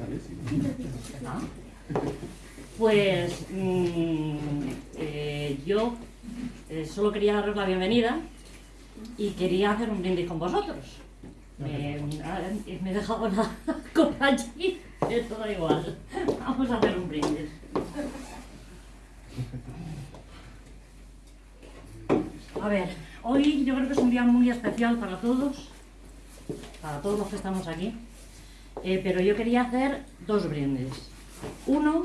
Pues mm, eh, yo eh, solo quería daros la bienvenida y quería hacer un brindis con vosotros. Me, me he dejado la copa allí, esto da igual. Vamos a hacer un brindis. A ver, hoy yo creo que es un día muy especial para todos, para todos los que estamos aquí, eh, pero yo quería hacer dos brindis. Uno,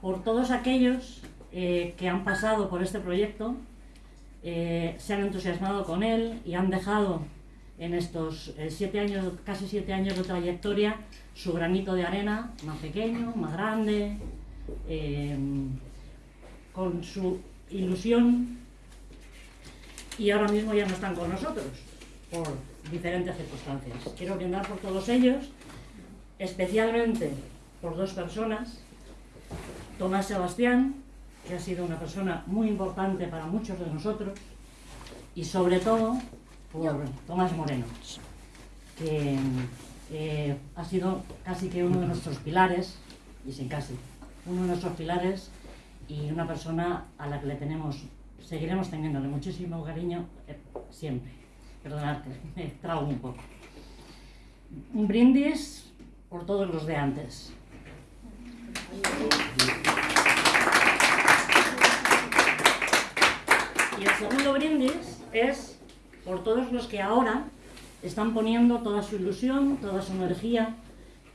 por todos aquellos eh, que han pasado por este proyecto, eh, se han entusiasmado con él y han dejado en estos siete años, casi siete años de trayectoria su granito de arena, más pequeño, más grande, con su ilusión y ahora mismo ya no están con nosotros por diferentes circunstancias. Quiero brindar por todos ellos, especialmente por dos personas, Tomás Sebastián, que ha sido una persona muy importante para muchos de nosotros, y sobre todo por Tomás Moreno, que eh, ha sido casi que uno de nuestros pilares, y sin casi, uno de nuestros pilares y una persona a la que le tenemos seguiremos teniéndole muchísimo cariño eh, siempre. Perdonad me trago un poco. Un brindis por todos los de antes. Y el segundo brindis es por todos los que ahora están poniendo toda su ilusión, toda su energía,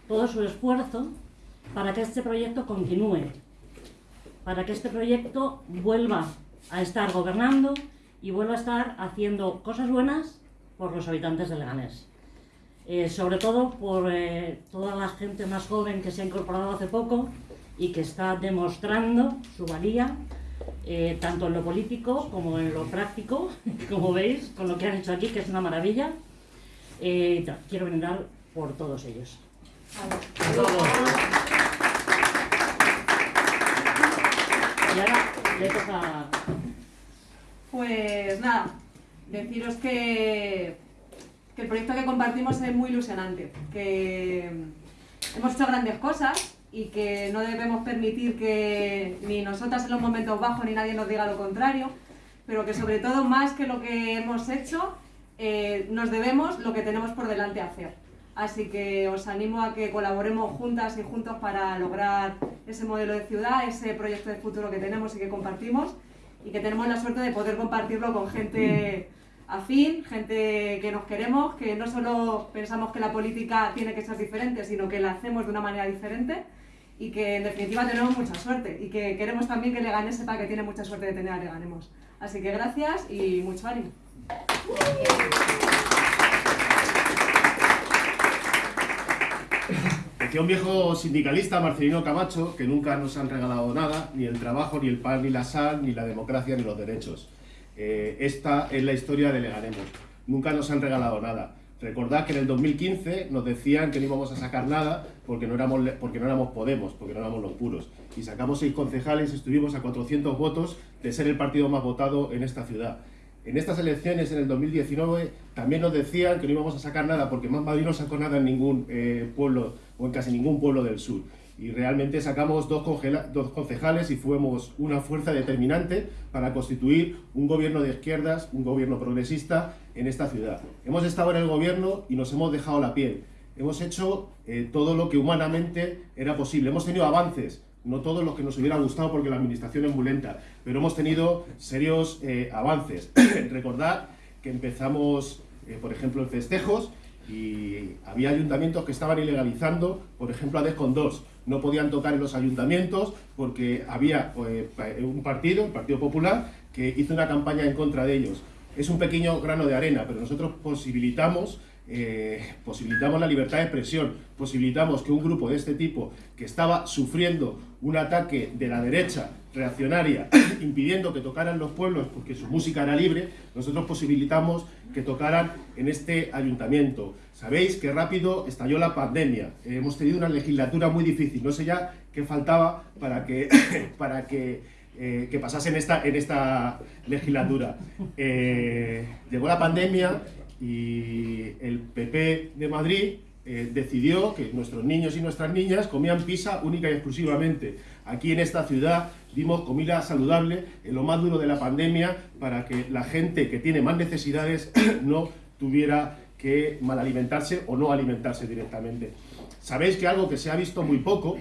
todo su esfuerzo para que este proyecto continúe, para que este proyecto vuelva a estar gobernando y vuelvo a estar haciendo cosas buenas por los habitantes de Leganés. Eh, sobre todo por eh, toda la gente más joven que se ha incorporado hace poco y que está demostrando su valía, eh, tanto en lo político como en lo práctico, como veis, con lo que han hecho aquí, que es una maravilla. quiero brindar por todos ellos. Y ahora le toca pues nada, deciros que, el proyecto que compartimos es muy ilusionante, que hemos hecho grandes cosas y que no debemos permitir que ni nosotras en los momentos bajos ni nadie nos diga lo contrario, pero que sobre todo más que lo que hemos hecho, eh, nos debemos lo que tenemos por delante hacer. Así que os animo a que colaboremos juntas y juntos para lograr ese modelo de ciudad, ese proyecto de futuro que tenemos y que compartimos y que tenemos la suerte de poder compartirlo con gente afín, gente que nos queremos, que no solo pensamos que la política tiene que ser diferente, sino que la hacemos de una manera diferente y que en definitiva tenemos mucha suerte y que queremos también que Leganés sepa que tiene mucha suerte de tener a Leganemos. Así que gracias y mucho ánimo. Decía un viejo sindicalista, Marcelino Camacho, que nunca nos han regalado nada, ni el trabajo, ni el pan, ni la sal, ni la democracia, ni los derechos. Eh, esta es la historia de Leganemos. Nunca nos han regalado nada. Recordad que en el 2015 nos decían que no íbamos a sacar nada porque no éramos, porque no éramos Podemos, porque no éramos los puros. Y sacamos seis concejales, estuvimos a 400 votos de ser el partido más votado en esta ciudad. En estas elecciones, en el 2019, también nos decían que no íbamos a sacar nada porque Más Madrid no sacó nada en ningún eh, pueblo o en casi ningún pueblo del sur. Y realmente sacamos dos, concejales y fuimos una fuerza determinante para constituir un gobierno de izquierdas, un gobierno progresista en esta ciudad. Hemos estado en el gobierno y nos hemos dejado la piel. Hemos hecho eh, todo lo que humanamente era posible. Hemos tenido avances, no todos los que nos hubiera gustado porque la administración es muy lenta, pero hemos tenido serios eh, avances. Recordad que empezamos, eh, por ejemplo, en festejos y había ayuntamientos que estaban ilegalizando, por ejemplo, a Descon 2. No podían tocar en los ayuntamientos porque había eh, un partido, el Partido Popular, que hizo una campaña en contra de ellos. Es un pequeño grano de arena, pero nosotros posibilitamos eh, posibilitamos la libertad de expresión, posibilitamos que un grupo de este tipo que estaba sufriendo un ataque de la derecha reaccionaria, impidiendo que tocaran los pueblos porque su música era libre, nosotros posibilitamos que tocaran en este ayuntamiento. Sabéis que rápido estalló la pandemia, hemos tenido una legislatura muy difícil, no sé ya qué faltaba para que, para que, eh, que pasase en esta, en esta legislatura. Eh, llegó la pandemia y el PP de Madrid eh, decidió que nuestros niños y nuestras niñas comían pizza única y exclusivamente. Aquí en esta ciudad dimos comida saludable en lo más duro de la pandemia para que la gente que tiene más necesidades no tuviera que mal alimentarse o no alimentarse directamente. Sabéis que algo que se ha visto muy poco,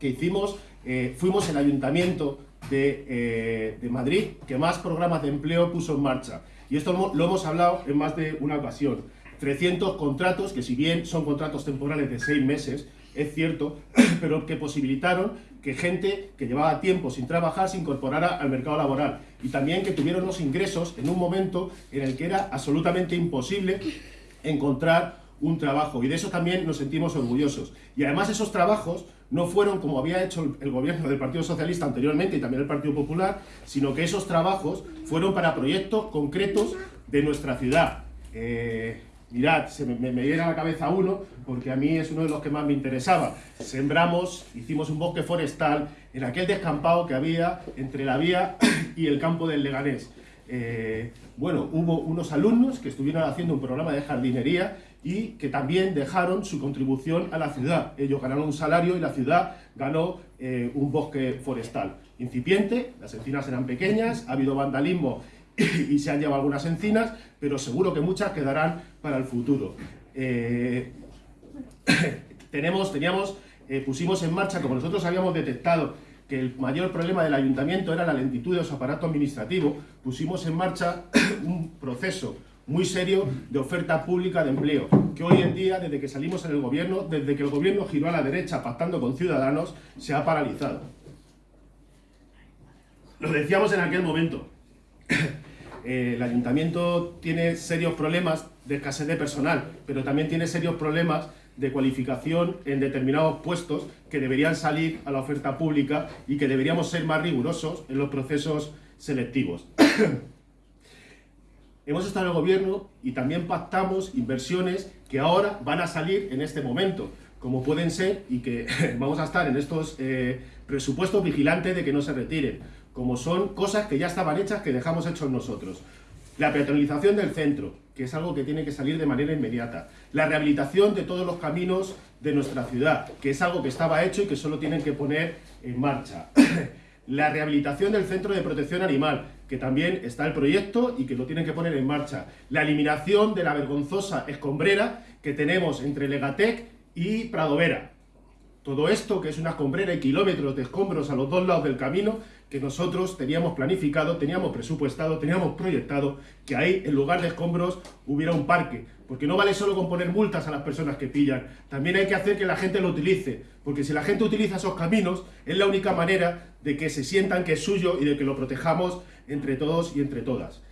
que hicimos, eh, fuimos el ayuntamiento de, eh, de, Madrid que más programas de empleo puso en marcha. Y esto lo hemos hablado en más de una ocasión. 300 contratos, que si bien son contratos temporales de seis meses, es cierto, pero que posibilitaron que gente que llevaba tiempo sin trabajar se incorporara al mercado laboral y también que tuvieron los ingresos en un momento en el que era absolutamente imposible encontrar un trabajo y de eso también nos sentimos orgullosos. Y además esos trabajos no fueron como había hecho el gobierno del Partido Socialista anteriormente y también el Partido Popular, sino que esos trabajos fueron para proyectos concretos de nuestra ciudad. Eh, mirad, se me, me, viene a la cabeza uno, porque a mí es uno de los que más me interesaba. Sembramos, hicimos un bosque forestal en aquel descampado que había entre la vía y el campo del Leganés. Eh, bueno, hubo unos alumnos que estuvieron haciendo un programa de jardinería y que también dejaron su contribución a la ciudad. Ellos ganaron un salario y la ciudad ganó eh, un bosque forestal. Incipiente, las encinas eran pequeñas, ha habido vandalismo y se han llevado algunas encinas, pero seguro que muchas quedarán para el futuro. Eh, tenemos, teníamos, eh, pusimos en marcha, como nosotros habíamos detectado que el mayor problema del ayuntamiento era la lentitud de su aparato administrativo, pusimos en marcha un proceso muy serio de oferta pública de empleo, que hoy en día, desde que salimos en el gobierno, desde que el gobierno giró a la derecha pactando con Ciudadanos, se ha paralizado. Lo decíamos en aquel momento, eh, el ayuntamiento tiene serios problemas de escasez de personal, pero también tiene serios problemas de cualificación en determinados puestos que deberían salir a la oferta pública y que deberíamos ser más rigurosos en los procesos selectivos. Hemos estado en el gobierno y también pactamos inversiones que ahora van a salir en este momento, como pueden ser, y que vamos a estar en estos eh, presupuestos vigilantes de que no se retiren como son cosas que ya estaban hechas que dejamos hechos nosotros. La peatonalización del centro, que es algo que tiene que salir de manera inmediata. La rehabilitación de todos los caminos de nuestra ciudad, que es algo que estaba hecho y que solo tienen que poner en marcha. La rehabilitación del centro de protección animal, que también está el proyecto y que lo tienen que poner en marcha. La eliminación de la vergonzosa escombrera que tenemos entre Legatec y Pradovera. Todo esto, que es una escombrera y kilómetros de escombros a los dos lados del camino, que nosotros teníamos planificado, teníamos presupuestado, teníamos proyectado que ahí, en lugar de escombros, hubiera un parque. Porque no vale solo con poner multas a las personas que pillan, también hay que hacer que la gente lo utilice. Porque si la gente utiliza esos caminos, es la única manera de que se sientan que es suyo y de que lo protejamos entre todos y entre todas.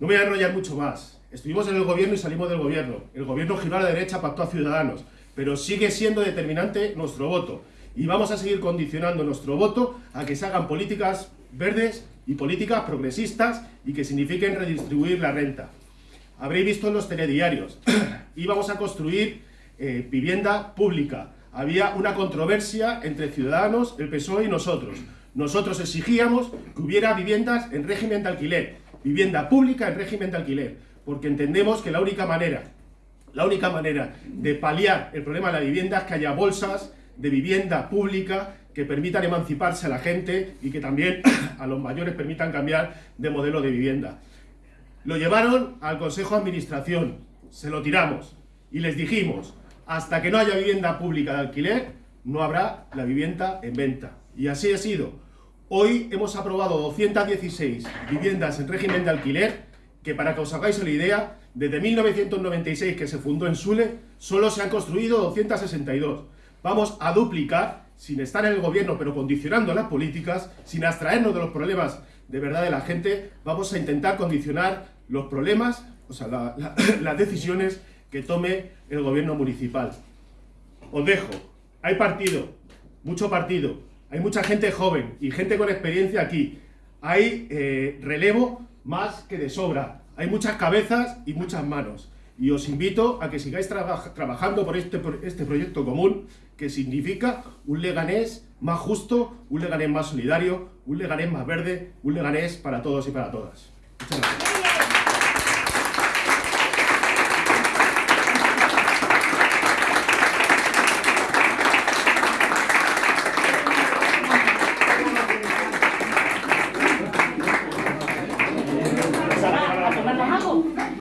No me voy a enrollar mucho más. Estuvimos en el gobierno y salimos del gobierno. El gobierno giró a la derecha, pactó a Ciudadanos. Pero sigue siendo determinante nuestro voto y vamos a seguir condicionando nuestro voto a que se hagan políticas verdes y políticas progresistas y que signifiquen redistribuir la renta. Habréis visto en los telediarios, íbamos a construir eh, vivienda pública. Había una controversia entre Ciudadanos, el PSOE y nosotros. Nosotros exigíamos que hubiera viviendas en régimen de alquiler, vivienda pública en régimen de alquiler, porque entendemos que la única manera, la única manera de paliar el problema de la vivienda es que haya bolsas de vivienda pública que permitan emanciparse a la gente y que también a los mayores permitan cambiar de modelo de vivienda. Lo llevaron al Consejo de Administración, se lo tiramos y les dijimos, hasta que no haya vivienda pública de alquiler, no habrá la vivienda en venta. Y así ha sido. Hoy hemos aprobado 216 viviendas en régimen de alquiler, que para que os hagáis la idea, desde 1996 que se fundó en Sule, solo se han construido 262 vamos a duplicar, sin estar en el gobierno, pero condicionando las políticas, sin abstraernos de los problemas de verdad de la gente, vamos a intentar condicionar los problemas, o sea, las decisiones que tome el gobierno municipal. Os dejo, hay partido, mucho partido, hay mucha gente joven y gente con experiencia aquí, hay eh, relevo más que de sobra, hay muchas cabezas y muchas manos y os invito a que sigáis trabajando por este, por este proyecto común que significa un Leganés más justo, un Leganés más solidario, un Leganés más verde, un Leganés para todos y para todas. Muchas gracias.